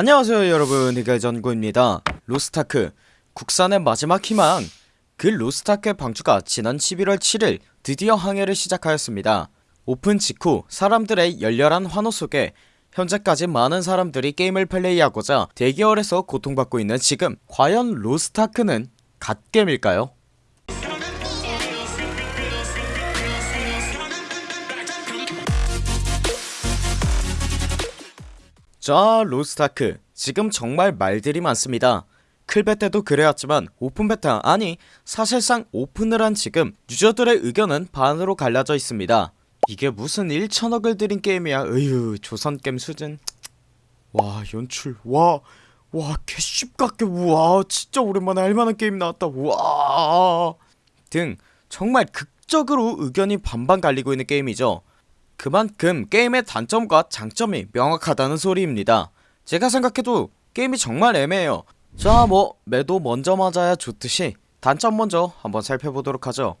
안녕하세요 여러분. 이가전구입니다. 로스타크. 국산의 마지막 희망. 그 로스타크의 방주가 지난 11월 7일 드디어 항해를 시작하였습니다. 오픈 직후 사람들의 열렬한 환호 속에 현재까지 많은 사람들이 게임을 플레이하고자 대기열에서 고통받고 있는 지금 과연 로스타크는 갓겜일까요? 자 로스타크. 지금 정말 말들이 많습니다. 클베 때도 그래왔지만 오픈 베타 아니 사실상 오픈을 한 지금 유저들의 의견은 반으로 갈라져 있습니다. 이게 무슨 1천억을 들인 게임이야? 으유 조선게임 수준. 와 연출. 와와 개씹같게 우와 진짜 오랜만에 할만한 게임 나왔다. 우와. 등 정말 극적으로 의견이 반반 갈리고 있는 게임이죠 그만큼 게임의 단점과 장점이 명확하다는 소리입니다. 제가 생각해도 게임이 정말 애매해요. 자 뭐 매도 먼저 맞아야 좋듯이 단점 먼저 한번 살펴보도록 하죠.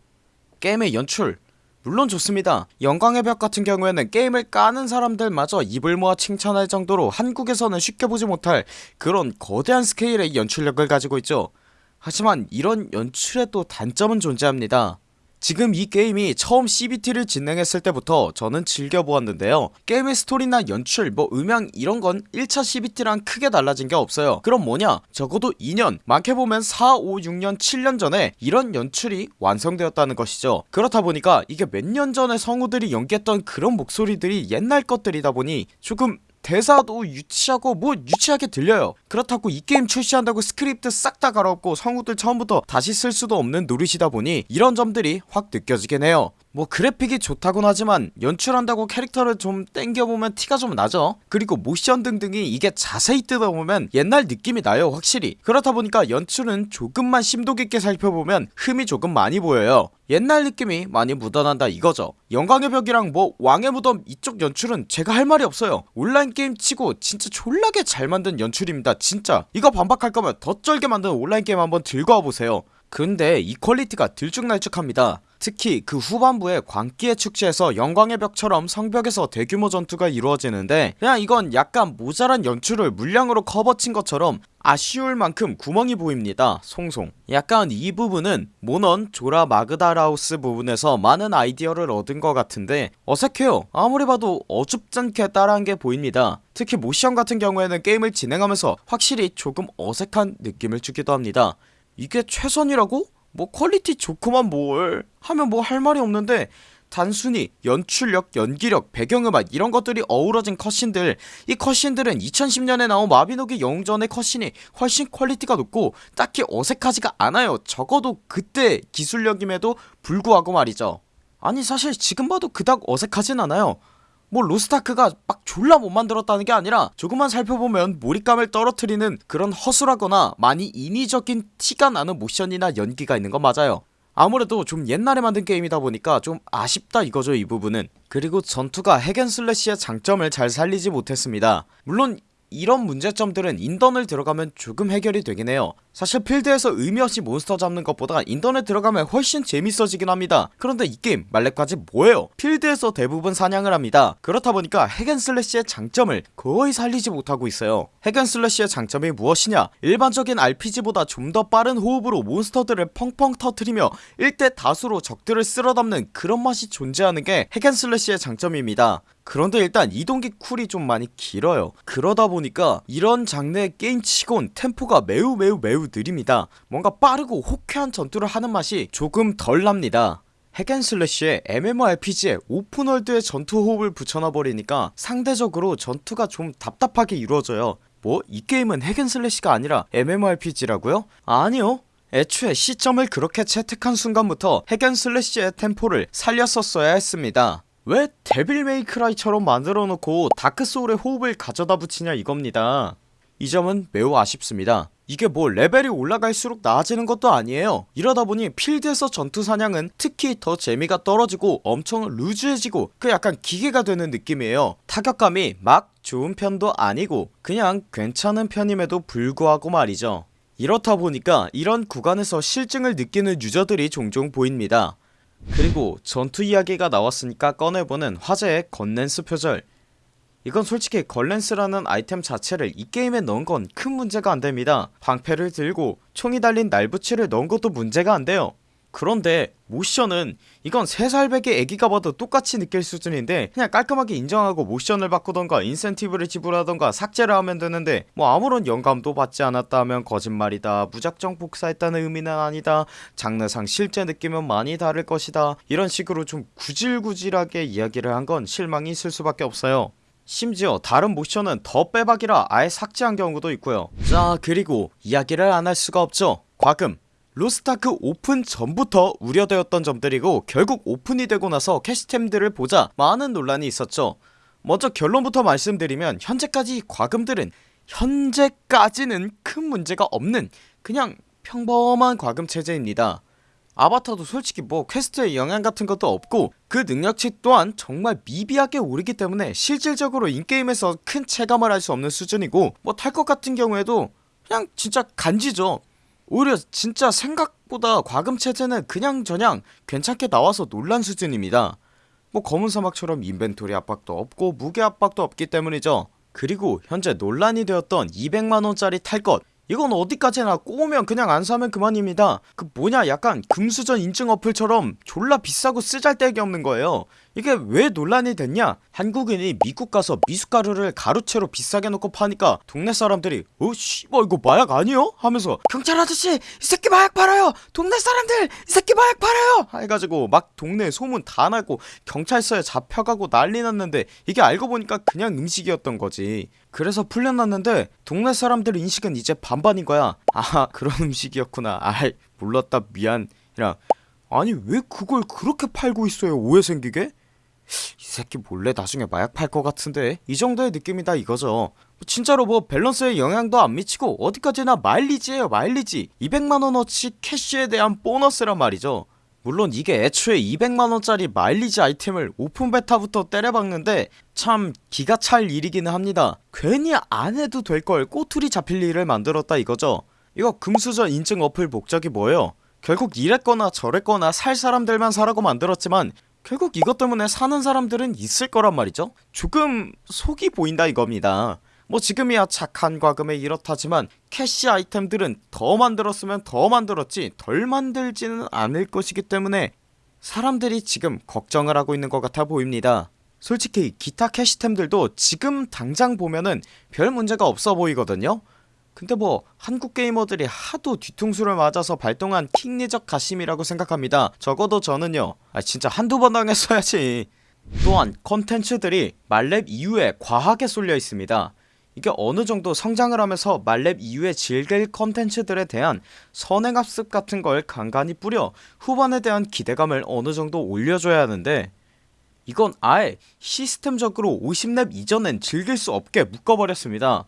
게임의 연출. 물론 좋습니다. 영광의 벽 같은 경우에는 게임을 까는 사람들마저 입을 모아 칭찬할 정도로 한국에서는 쉽게 보지 못할 그런 거대한 스케일의 연출력을 가지고 있죠. 하지만 이런 연출에도 단점은 존재합니다 지금 이 게임이 처음 CBT를 진행했을 때부터 저는 즐겨보았는데요. 게임의 스토리나 연출 뭐 음향 이런건 1차 CBT랑 크게 달라진게 없어요. 그럼 뭐냐? 적어도 2년 많게 보면 4, 5, 6년, 7년 전에 이런 연출이 완성되었다는 것이죠. 그렇다 보니까 이게 몇 년 전에 성우들이 연기했던 그런 목소리들이 옛날 것들이다 보니 조금 대사도 유치하고 뭐 유치하게 들려요. 그렇다고 이 게임 출시한다고 스크립트 싹 다 갈아엎고 성우들 처음부터 다시 쓸 수도 없는 노릇이다 보니 이런 점들이 확 느껴지긴 해요 뭐 그래픽이 좋다곤 하지만 연출한다고 캐릭터를 좀 땡겨보면 티가 좀 나죠? 그리고 모션 등등이 이게 자세히 뜯어보면 옛날 느낌이 나요 확실히. 그렇다 보니까 연출은 조금만 심도 깊게 살펴보면 흠이 조금 많이 보여요. 옛날 느낌이 많이 묻어난다 이거죠. 영광의 벽이랑 뭐 왕의 무덤 이쪽 연출은 제가 할 말이 없어요. 온라인 게임 치고 진짜 졸라게 잘 만든 연출입니다 진짜. 이거 반박할 거면 더 쩔게 만든 온라인 게임 한번 들고 와보세요. 근데 이 퀄리티가 들쭉날쭉합니다 특히 그 후반부에 광기의 축제에서 영광의 벽처럼 성벽에서 대규모 전투가 이루어지는데 그냥 이건 약간 모자란 연출을 물량으로 커버친 것처럼 아쉬울 만큼 구멍이 보입니다 송송. 약간 이 부분은 몬헌 조라 마그다라오스 부분에서 많은 아이디어를 얻은 것 같은데 어색해요. 아무리 봐도 어줍잖게 따라한 게 보입니다. 특히 모션 같은 경우에는 게임을 진행하면서 확실히 조금 어색한 느낌을 주기도 합니다. 이게 최선이라고? 뭐 퀄리티 좋고만 뭘 하면 뭐 할 말이 없는데 단순히 연출력, 연기력, 배경음악 이런 것들이 어우러진 cutscene들. 이 cutscene들은 2010년에 나온 마비노기 영웅전의 cutscene이 훨씬 퀄리티가 높고 딱히 어색하지가 않아요. 적어도 그때 기술력임에도 불구하고 말이죠. 아니 사실 지금 봐도 그닥 어색하진 않아요 뭐 로스타크가 막 졸라 못 만들었다는 게 아니라 조금만 살펴보면 몰입감을 떨어뜨리는 그런 허술하거나 많이 인위적인 티가 나는 모션이나 연기가 있는 건 맞아요. 아무래도 좀 옛날에 만든 게임이다 보니까 좀 아쉽다 이거죠 이 부분은. 그리고 전투가 hack and slash의 장점을 잘 살리지 못했습니다. 물론 이런 문제점들은 인던을 들어가면 조금 해결이 되긴 해요. 사실 필드에서 의미없이 몬스터 잡는 것보다 인던에 들어가면 훨씬 재밌어지긴 합니다. 그런데 이 게임 말렙까지 뭐예요? 필드에서 대부분 사냥을 합니다. 그렇다 보니까 hack and slash의 장점을 거의 살리지 못하고 있어요. hack and slash의 장점이 무엇이냐? 일반적인 RPG보다 좀 더 빠른 호흡으로 몬스터들을 펑펑 터트리며 1대 다수로 적들을 쓸어담는 그런 맛이 존재하는 게 hack and slash의 장점입니다 그런데 일단 이동기 cool이 좀 많이 길어요. 그러다 보니까 이런 장르의 게임치곤 템포가 매우 매우 매우 느립니다. 뭔가 빠르고 호쾌한 전투를 하는 맛이 조금 덜 납니다. 핵앤슬래시에 MMORPG에 오픈월드의 전투 호흡을 붙여놔버리니까 상대적으로 전투가 좀 답답하게 이루어져요. 뭐? 이 게임은 hack and slash가 아니라 MMORPG라고요? 아니요. 애초에 시점을 그렇게 채택한 순간부터 hack and slash의 템포를 살렸었어야 했습니다 왜 데빌 메이 크라이처럼 만들어놓고 다크소울의 호흡을 가져다 붙이냐 이겁니다. 이 점은 매우 아쉽습니다. 이게 뭐 레벨이 올라갈수록 나아지는 것도 아니에요. 이러다보니 필드에서 전투사냥은 특히 더 재미가 떨어지고 엄청 루즈해지고 그 약간 기계가 되는 느낌이에요. 타격감이 막 좋은 편도 아니고 그냥 괜찮은 편임에도 불구하고 말이죠. 이렇다 보니까 이런 구간에서 실증을 느끼는 유저들이 종종 보입니다 그리고 전투 이야기가 나왔으니까 꺼내보는 화제의 건넨스 표절. 이건 솔직히 걸렌스라는 아이템 자체를 이 게임에 넣은 건 큰 문제가 안됩니다. 방패를 들고 총이 달린 날붙이를 넣은 것도 문제가 안돼요 그런데 모션은 이건 3살 배의 애기가 봐도 똑같이 느낄 수준인데 그냥 깔끔하게 인정하고 모션을 바꾸던가 인센티브를 지불하던가 삭제를 하면 되는데 뭐 아무런 영감도 받지 않았다 하면 거짓말이다 무작정 복사했다는 의미는 아니다 장르상 실제 느낌은 많이 다를 것이다. 이런 식으로 좀 구질구질하게 이야기를 한 건 실망이 있을 수밖에 없어요. 심지어 다른 모션은 더 빼박이라 아예 삭제한 경우도 있고요. 자 그리고 이야기를 안 할 수가 없죠. 과금 로스타크 오픈 전부터 우려되었던 점들이고 결국 오픈이 되고 나서 캐시템들을 보자 많은 논란이 있었죠. 먼저 결론부터 말씀드리면 현재까지 과금들은 현재까지는 큰 문제가 없는 그냥 평범한 과금 체제입니다. 아바타도 솔직히 뭐 퀘스트에 영향 같은 것도 없고 그 능력치 또한 정말 미비하게 오르기 때문에 실질적으로 in-game에서 큰 체감을 할 수 없는 수준이고 뭐 탈것 같은 경우에도 그냥 진짜 간지죠 오히려 진짜 생각보다 과금 체제는 그냥 저냥 괜찮게 나와서 놀란 수준입니다. 뭐 검은 사막처럼 inventory 압박도 없고 무게 압박도 없기 때문이죠. 그리고 현재 논란이 되었던 200만원짜리 탈것. 이건 어디까지나 꼬우면 그냥 안 사면 그만입니다. 그 뭐냐 약간 금수저 인증 어플처럼 졸라 비싸고 쓰잘데기 없는 거예요 이게 왜 논란이 됐냐? 한국인이 미국 가서 미숫가루를 가루채로 비싸게 놓고 파니까 동네 사람들이 어 씨발 이거 마약 아니요? 하면서 경찰 아저씨 이 새끼 마약 팔아요! 동네 사람들 이 새끼 마약 팔아요! 해가지고 막 동네에 소문 다 나고 경찰서에 잡혀가고 난리 났는데 이게 알고 보니까 그냥 음식이었던 거지. 그래서 풀려났는데 동네 사람들 인식은 이제 반반인 거야. 아 그런 음식이었구나. 아이 몰랐다 미안. 이랑 아니 왜 그걸 그렇게 팔고 있어요 오해 생기게? 이 새끼 몰래 나중에 마약 팔 것 같은데? 이 정도의 느낌이다 이거죠. 진짜로 뭐 밸런스에 영향도 안 미치고 어디까지나 마일리지에요 마일리지. 200만원어치 캐시에 대한 보너스란 말이죠. 물론 이게 애초에 200만원짜리 마일리지 아이템을 오픈 베타부터 때려박는데 참 기가 찰 일이기는 합니다. 괜히 안해도 될 걸 꼬투리 잡힐 일을 만들었다 이거죠. 이거 금수저 인증 어플 목적이 뭐예요? 결국 이랬거나 저랬거나 살 사람들만 사라고 만들었지만 결국 이것 때문에 사는 사람들은 있을 거란 말이죠. 조금 속이 보인다 이겁니다. 뭐 지금이야 착한 과금에 이렇다지만 캐시 아이템들은 더 만들었으면 더 만들었지 덜 만들지는 않을 것이기 때문에 사람들이 지금 걱정을 하고 있는 것 같아 보입니다. 솔직히 기타 캐시템들도 지금 당장 보면은 별 문제가 없어 보이거든요 근데 뭐 한국 게이머들이 하도 뒤통수를 맞아서 발동한 킹리적 가심이라고 생각합니다. 적어도 저는요. 아 진짜 한두 번 당했어야지. 또한 컨텐츠들이 말렙 이후에 과하게 쏠려 있습니다. 이게 어느정도 성장을 하면서 말렙 이후에 즐길 컨텐츠들에 대한 선행학습 같은 걸 간간히 뿌려 후반에 대한 기대감을 어느정도 올려줘야 하는데 이건 아예 시스템적으로 50렙 이전엔 즐길 수 없게 묶어버렸습니다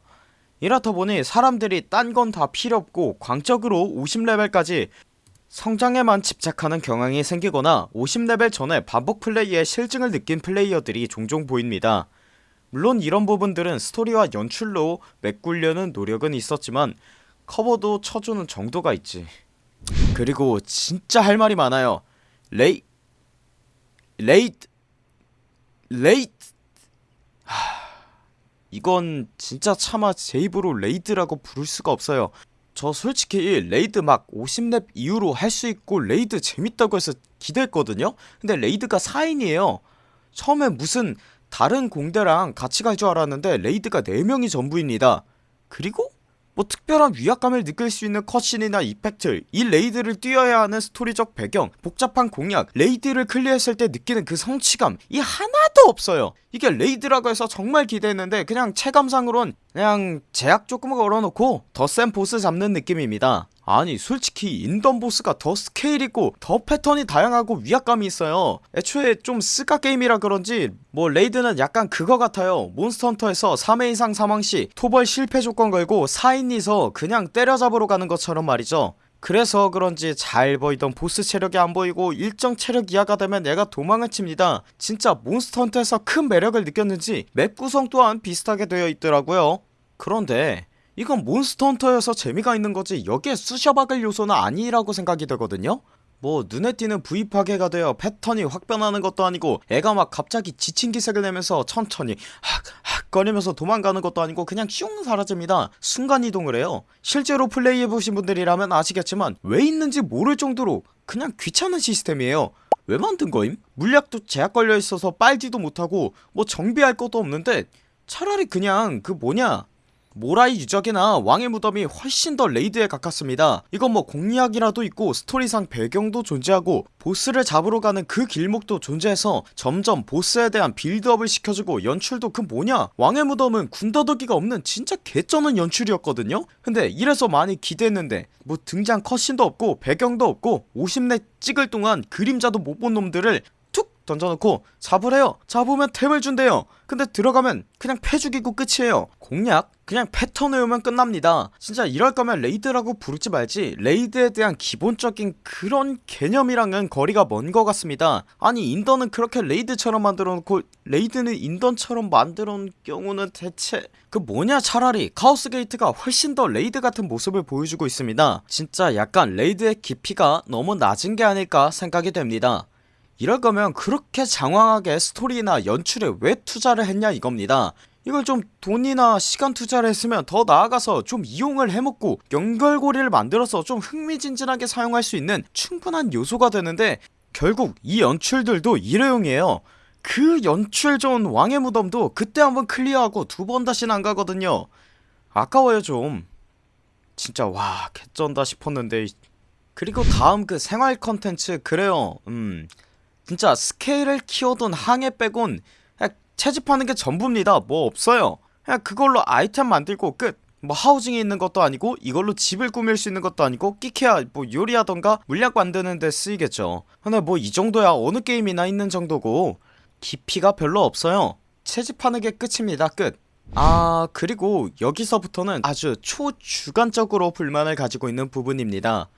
이렇다 보니 사람들이 딴 건 다 필요 없고 광적으로 50레벨까지 성장에만 집착하는 경향이 생기거나 50레벨 전에 반복 플레이에 싫증을 느낀 플레이어들이 종종 보입니다. 물론 이런 부분들은 스토리와 연출로 메꾸려는 노력은 있었지만 커버도 쳐주는 정도가 있지. 그리고 진짜 할 말이 많아요. 레이 레이드 레이드. 하... 이건 진짜 차마 제 입으로 레이드라고 부를 수가 없어요. 저 솔직히 레이드 막 50렙 이후로 할 수 있고 레이드 재밌다고 해서 기대했거든요? 근데 레이드가 4인이에요. 처음에 무슨 다른 공대랑 같이 갈 줄 알았는데 레이드가 4명이 전부입니다. 그리고 뭐 특별한 위압감을 느낄 수 있는 컷신이나 이펙트 이 레이드를 뛰어야 하는 스토리적 배경 복잡한 공략 레이드를 클리어했을 때 느끼는 그 성취감 이 하나도 없어요. 이게 레이드라고 해서 정말 기대했는데 그냥 체감상으론 그냥 제약 조금 걸어놓고 더 센 보스 잡는 느낌입니다 아니 솔직히 인던 보스가 더 스케일 있고 더 패턴이 다양하고 위압감이 있어요. 애초에 좀 스카 게임이라 그런지 뭐 레이드는 약간 그거 같아요. 몬스터헌터에서 3회 이상 사망시 토벌 실패 조건 걸고 4인이서 그냥 때려잡으러 가는 것처럼 말이죠. 그래서 그런지 잘 보이던 보스 체력이 안 보이고 일정 체력 이하가 되면 얘가 도망을 칩니다. 진짜 몬스터헌터에서 큰 매력을 느꼈는지 맵 구성 또한 비슷하게 되어 있더라고요. 그런데 이건 몬스터 헌터여서 재미가 있는거지? 여기에 쑤셔박을 요소는 아니라고 생각이 되거든요. 뭐 눈에 띄는 부위 파괴가 되어 패턴이 확 변하는 것도 아니고 애가 막 갑자기 지친 기색을 내면서 천천히 학학 거리면서 도망가는 것도 아니고 그냥 슝 사라집니다. 순간이동을 해요. 실제로 플레이해보신 분들이라면 아시겠지만 왜 있는지 모를 정도로 그냥 귀찮은 시스템이에요. 왜 만든 거임? 물약도 제약 걸려있어서 빨지도 못하고 뭐 정비할 것도 없는데 차라리 그냥 그 뭐냐 모라이 유적이나 왕의 무덤이 훨씬 더 레이드에 가깝습니다. 이건 뭐 공략이라도 있고 스토리상 배경도 존재하고 보스를 잡으러 가는 그 길목도 존재해서 점점 보스에 대한 빌드업을 시켜주고 연출도 그 뭐냐? 왕의 무덤은 군더더기가 없는 진짜 개쩌는 연출이었거든요? 근데 이래서 많이 기대했는데 뭐 등장 컷신도 없고 배경도 없고 50렙 찍을 동안 그림자도 못 본 놈들을 던져놓고 잡으래요. 잡으면 템을 준대요. 근데 들어가면 그냥 패 죽이고 끝이에요. 공략? 그냥 패턴 외우면 끝납니다. 진짜 이럴 거면 레이드라고 부르지 말지. 레이드에 대한 기본적인 그런 개념이랑은 거리가 먼 것 같습니다. 아니 인던은 그렇게 레이드처럼 만들어놓고 레이드는 인던처럼 만들어놓은 경우는 대체 그 뭐냐 차라리. 카오스 게이트가 훨씬 더 레이드 같은 모습을 보여주고 있습니다. 진짜 약간 레이드의 깊이가 너무 낮은 게 아닐까 생각이 됩니다 이럴 거면 그렇게 장황하게 스토리나 연출에 왜 투자를 했냐 이겁니다. 이걸 좀 돈이나 시간 투자를 했으면 더 나아가서 좀 이용을 해먹고 연결고리를 만들어서 좀 흥미진진하게 사용할 수 있는 충분한 요소가 되는데 결국 이 연출들도 일회용이에요. 그 연출 좋은 왕의 무덤도 그때 한번 클리어하고 두 번 다시는 안가거든요. 아까워요 좀. 진짜 와 개쩐다 싶었는데. 그리고 다음 그 생활 컨텐츠 그래요. 음 진짜 스케일을 키워둔 항해 빼곤 채집하는 게 전부입니다. 뭐 없어요. 그냥 그걸로 아이템 만들고 끝. 뭐 하우징이 있는 것도 아니고 이걸로 집을 꾸밀 수 있는 것도 아니고 끼케야 뭐 요리하던가 물약 만드는 데 쓰이겠죠. 근데 뭐 이 정도야 어느 게임이나 있는 정도고 깊이가 별로 없어요. 채집하는 게 끝입니다. 끝. 아 그리고 여기서부터는 아주 초주관적으로 불만을 가지고 있는 부분입니다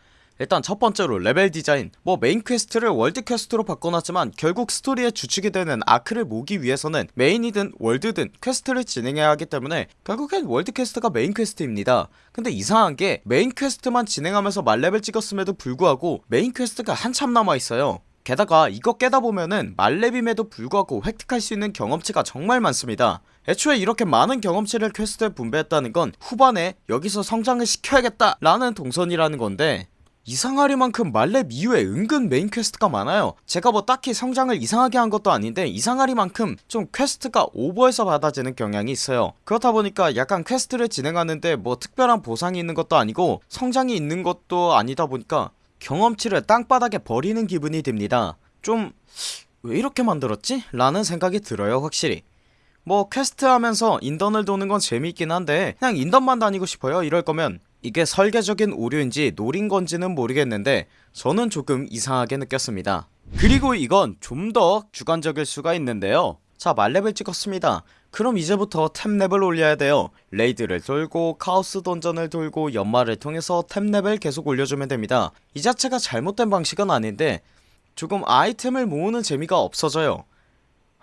일단 첫번째로 레벨 디자인. 뭐 메인 퀘스트를 월드 퀘스트로 바꿔놨지만 결국 스토리의 주축이 되는 아크를 모으기 위해서는 메인이든 월드든 퀘스트를 진행해야 하기 때문에 결국엔 월드 퀘스트가 메인 퀘스트입니다. 근데 이상한게 메인 퀘스트만 진행하면서 만레벨 찍었음에도 불구하고 메인 퀘스트가 한참 남아있어요. 게다가 이거 깨다보면은 만렙임에도 불구하고 획득할 수 있는 경험치가 정말 많습니다. 애초에 이렇게 많은 경험치를 퀘스트에 분배했다는 건 후반에 여기서 성장을 시켜야겠다 라는 동선이라는 건데 이상하리만큼 만렙 이후에 은근 메인 퀘스트가 많아요. 제가 뭐 딱히 성장을 이상하게 한 것도 아닌데 이상하리만큼 좀 퀘스트가 오버해서 받아지는 경향이 있어요. 그렇다 보니까 약간 퀘스트를 진행하는데 뭐 특별한 보상이 있는 것도 아니고 성장이 있는 것도 아니다 보니까 경험치를 땅바닥에 버리는 기분이 듭니다. 좀 왜 이렇게 만들었지? 라는 생각이 들어요 확실히. 뭐 퀘스트 하면서 인던을 도는 건 재미있긴 한데 그냥 인던만 다니고 싶어요 이럴 거면 이게 설계적인 오류인지 노린 건지는 모르겠는데 저는 조금 이상하게 느꼈습니다. 그리고 이건 좀 더 주관적일 수가 있는데요. 자 만렙을 찍었습니다. 그럼 이제부터 템렙을 올려야 돼요. 레이드를 돌고 카오스 던전을 돌고 연마를 통해서 템렙을 계속 올려주면 됩니다. 이 자체가 잘못된 방식은 아닌데 조금 아이템을 모으는 재미가 없어져요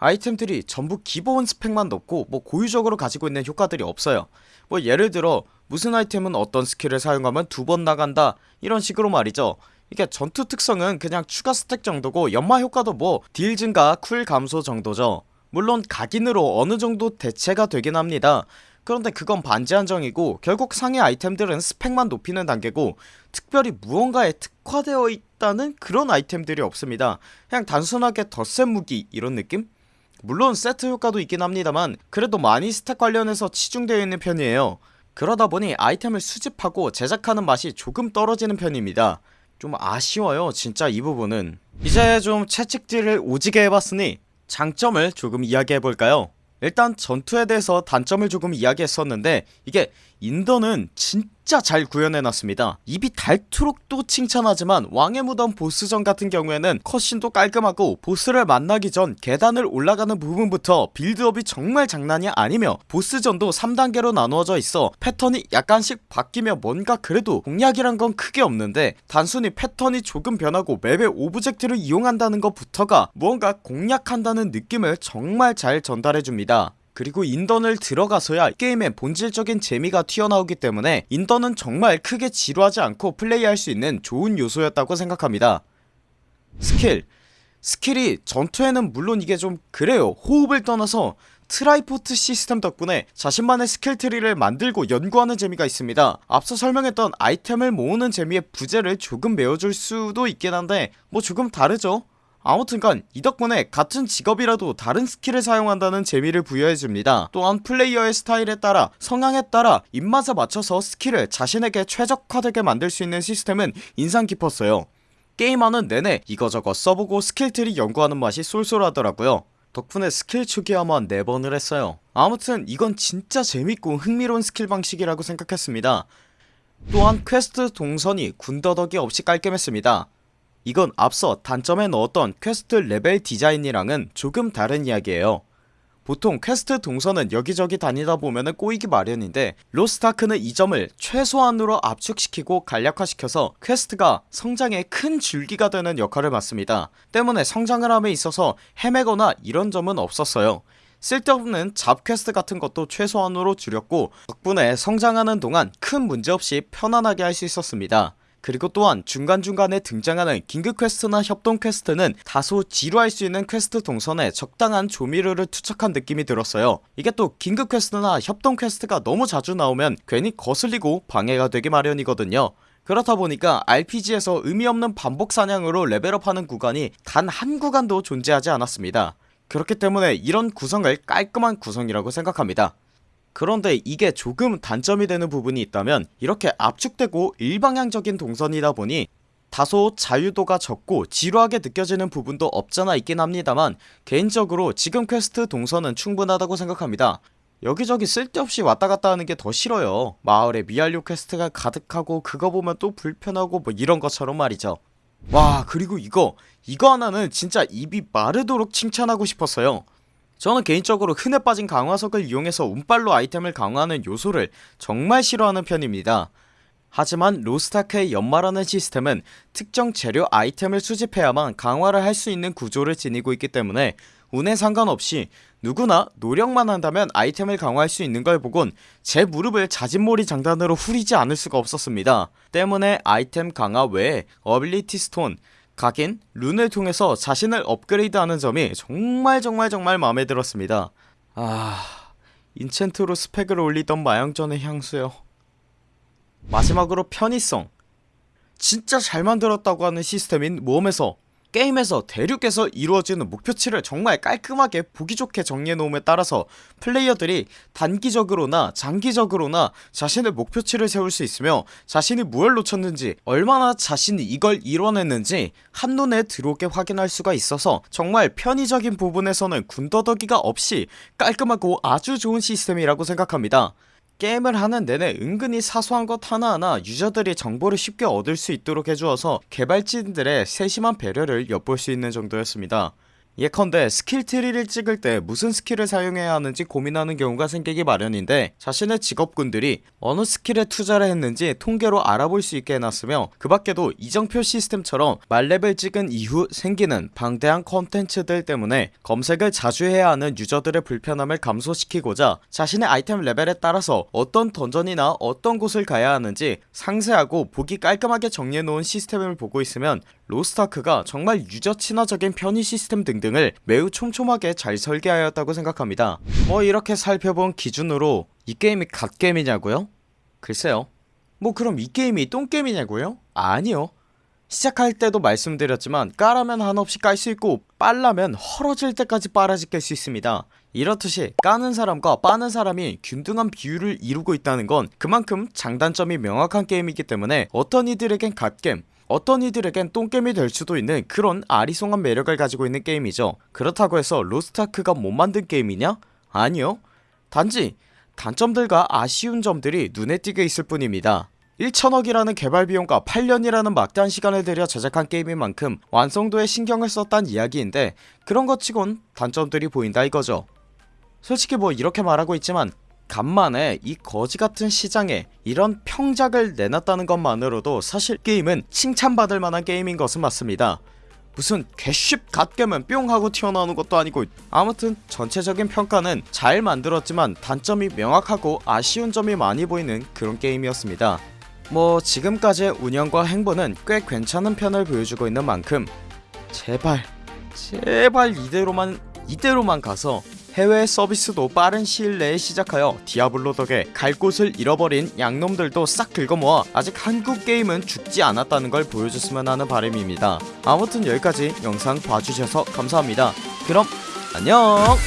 아이템들이 전부 기본 스펙만 넣고 뭐 고유적으로 가지고 있는 효과들이 없어요. 뭐 예를 들어 무슨 아이템은 어떤 스킬을 사용하면 두 번 나간다 이런 식으로 말이죠. 이게 전투 특성은 그냥 추가 스탯 정도고 연마 효과도 뭐 딜 증가 쿨 감소 정도죠. 물론 각인으로 어느정도 대체가 되긴 합니다. 그런데 그건 반지 한정이고 결국 상위 아이템들은 스펙만 높이는 단계고 특별히 무언가에 특화되어 있다는 그런 아이템들이 없습니다. 그냥 단순하게 더 센 무기 이런 느낌? 물론 세트 효과도 있긴 합니다만 그래도 많이 스탯 관련해서 치중되어 있는 편이에요. 그러다보니 아이템을 수집하고 제작하는 맛이 조금 떨어지는 편입니다. 좀 아쉬워요 진짜 이 부분은. 이제 좀 채찍질을 오지게 해봤으니 장점을 조금 이야기해볼까요? 일단 전투에 대해서 단점을 조금 이야기했었는데 이게 인던은 진짜 잘 구현해놨습니다. 입이 닳도록 또 칭찬하지만 왕의 무덤 보스전 같은 경우에는 컷신도 깔끔하고 보스를 만나기 전 계단을 올라가는 부분부터 빌드업이 정말 장난이 아니며 보스전도 3단계로 나누어져 있어 패턴이 약간씩 바뀌며 뭔가 그래도 공략이란 건 크게 없는데 단순히 패턴이 조금 변하고 맵의 오브젝트를 이용한다는 것부터가 무언가 공략한다는 느낌을 정말 잘 전달해줍니다 그리고 인던을 들어가서야 게임의 본질적인 재미가 튀어나오기 때문에 인던은 정말 크게 지루하지 않고 플레이할 수 있는 좋은 요소였다고 생각합니다. 스킬. 스킬이 전투에는 물론 이게 좀 그래요. 호흡을 떠나서 트라이포드 시스템 덕분에 자신만의 스킬 트리를 만들고 연구하는 재미가 있습니다. 앞서 설명했던 아이템을 모으는 재미의 부재를 조금 메워줄 수도 있긴 한데 뭐 조금 다르죠 아무튼 간 이 덕분에 같은 직업이라도 다른 스킬을 사용한다는 재미를 부여해줍니다. 또한 플레이어의 스타일에 따라 성향에 따라 입맛에 맞춰서 스킬을 자신에게 최적화되게 만들 수 있는 시스템은 인상 깊었어요. 게임하는 내내 이거저거 써보고 스킬트리 연구하는 맛이 쏠쏠하더라고요. 덕분에 스킬 초기화만 4번을 했어요. 아무튼 이건 진짜 재밌고 흥미로운 스킬 방식이라고 생각했습니다. 또한 퀘스트 동선이 군더더기 없이 깔끔했습니다 이건 앞서 단점에 넣었던 퀘스트 레벨 디자인이랑은 조금 다른 이야기에요. 보통 퀘스트 동선은 여기저기 다니다 보면은 꼬이기 마련인데 로스트아크는 이 점을 최소한으로 압축시키고 간략화시켜서 퀘스트가 성장에 큰 줄기가 되는 역할을 맡습니다. 때문에 성장을 함에 있어서 헤매거나 이런 점은 없었어요. 쓸데없는 잡 퀘스트 같은 것도 최소한으로 줄였고 덕분에 성장하는 동안 큰 문제없이 편안하게 할 수 있었습니다 그리고 또한 중간중간에 등장하는 긴급 퀘스트나 협동 퀘스트는 다소 지루할 수 있는 퀘스트 동선에 적당한 조미료를 투척한 느낌이 들었어요. 이게 또 긴급 퀘스트나 협동 퀘스트가 너무 자주 나오면 괜히 거슬리고 방해가 되기 마련이거든요. 그렇다 보니까 RPG에서 의미없는 반복 사냥으로 레벨업하는 구간이 단 한 구간도 존재하지 않았습니다. 그렇기 때문에 이런 구성을 깔끔한 구성이라고 생각합니다 그런데 이게 조금 단점이 되는 부분이 있다면 이렇게 압축되고 일방향적인 동선이다 보니 다소 자유도가 적고 지루하게 느껴지는 부분도 없잖아 있긴 합니다만 개인적으로 지금 퀘스트 동선은 충분하다고 생각합니다. 여기저기 쓸데없이 왔다갔다 하는 게 더 싫어요. 마을에 미완료 퀘스트가 가득하고 그거 보면 또 불편하고 뭐 이런 것처럼 말이죠. 와 그리고 이거 이거 하나는 진짜 입이 마르도록 칭찬하고 싶었어요 저는 개인적으로 흔해 빠진 강화석을 이용해서 운빨로 아이템을 강화하는 요소를 정말 싫어하는 편입니다. 하지만 로스트아크의 연마라는 시스템은 특정 재료 아이템을 수집해야만 강화를 할 수 있는 구조를 지니고 있기 때문에 운에 상관없이 누구나 노력만 한다면 아이템을 강화할 수 있는 걸 보곤 제 무릎을 자진몰이 장단으로 후리지 않을 수가 없었습니다. 때문에 아이템 강화 외에 어빌리티 스톤 각인, 룬을 통해서 자신을 업그레이드하는 점이 정말 정말 정말 마음에 들었습니다. 아... 인챈트로 스펙을 올리던 마영전의 향수요. 마지막으로 편의성. 진짜 잘 만들었다고 하는 시스템인 모험에서 게임에서 대륙에서 이루어지는 목표치를 정말 깔끔하게 보기 좋게 정리해놓음에 따라서 플레이어들이 단기적으로나 장기적으로나 자신의 목표치를 세울 수 있으며 자신이 무엇을 놓쳤는지 얼마나 자신이 이걸 이뤄냈는지 한눈에 들어오게 확인할 수가 있어서 정말 편의적인 부분에서는 군더더기가 없이 깔끔하고 아주 좋은 시스템이라고 생각합니다 게임을 하는 내내 은근히 사소한 것 하나하나 유저들이 정보를 쉽게 얻을 수 있도록 해주어서 개발진들의 세심한 배려를 엿볼 수 있는 정도였습니다 예컨대 스킬 트리를 찍을 때 무슨 스킬을 사용해야 하는지 고민하는 경우가 생기기 마련인데 자신의 직업군들이 어느 스킬에 투자를 했는지 통계로 알아볼 수 있게 해놨으며 그 밖에도 이정표 시스템처럼 만레벨 찍은 이후 생기는 방대한 컨텐츠들 때문에 검색을 자주 해야 하는 유저들의 불편함을 감소시키고자 자신의 아이템 레벨에 따라서 어떤 던전이나 어떤 곳을 가야 하는지 상세하고 보기 깔끔하게 정리해놓은 시스템을 보고 있으면 로스타크가 정말 유저 친화적인 편의 시스템 등등을 매우 촘촘하게 잘 설계하였다고 생각합니다 뭐 이렇게 살펴본 기준으로 이 게임이 갓게임이냐고요? 글쎄요 뭐 그럼 이 게임이 똥게임이냐고요? 아니요 시작할 때도 말씀드렸지만 까라면 한없이 깔 수 있고 빨라면 헐어질 때까지 빨아지 깰수 있습니다 이렇듯이 까는 사람과 빠는 사람이 균등한 비율을 이루고 있다는 건 그만큼 장단점이 명확한 게임이기 때문에 어떤 이들에겐 갓겜 어떤 이들에겐 똥겜이 될 수도 있는 그런 아리송한 매력을 가지고 있는 게임이죠. 그렇다고 해서 로스타크가 못 만든 게임이냐? 아니요. 단지 단점들과 아쉬운 점들이 눈에 띄게 있을 뿐입니다. 1천억이라는 개발비용과 8년이라는 막대한 시간을 들여 제작한 게임인 만큼 완성도에 신경을 썼단 이야기인데 그런 것 치곤 단점들이 보인다 이거죠. 솔직히 뭐 이렇게 말하고 있지만 간만에 이 거지같은 시장에 이런 평작을 내놨다는 것만으로도 사실 게임은 칭찬받을 만한 게임인 것은 맞습니다. 무슨 개쉽 갓겜은 뿅 하고 튀어나오는 것도 아니고 아무튼 전체적인 평가는 잘 만들었지만 단점이 명확하고 아쉬운 점이 많이 보이는 그런 게임이었습니다. 뭐 지금까지의 운영과 행보는 꽤 괜찮은 편을 보여주고 있는 만큼 제발 제발 이대로만 이대로만 가서 해외 서비스도 빠른 시일 내에 시작하여 디아블로 덕에 갈 곳을 잃어버린 양놈들도 싹 긁어모아 아직 한국 게임은 죽지 않았다는 걸 보여줬으면 하는 바람입니다. 아무튼 여기까지 영상 봐주셔서 감사합니다. 그럼 안녕